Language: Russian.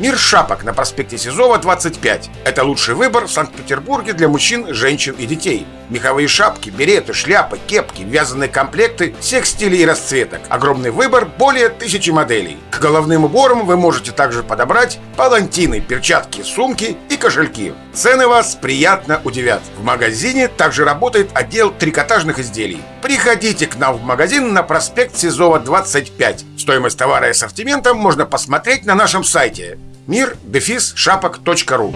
Мир шапок на проспекте Сизова, 25. Это лучший выбор в Санкт-Петербурге для мужчин, женщин и детей. Меховые шапки, береты, шляпы, кепки, вязаные комплекты всех стилей и расцветок. Огромный выбор, более тысячи моделей. К головным уборам вы можете также подобрать палантины, перчатки, сумки и кошельки. Цены вас приятно удивят. В магазине также работает отдел трикотажных изделий. Приходите к нам в магазин на проспект Сизова, 25. Стоимость товара и ассортимента можно посмотреть на нашем сайте мир дефис шапок.ру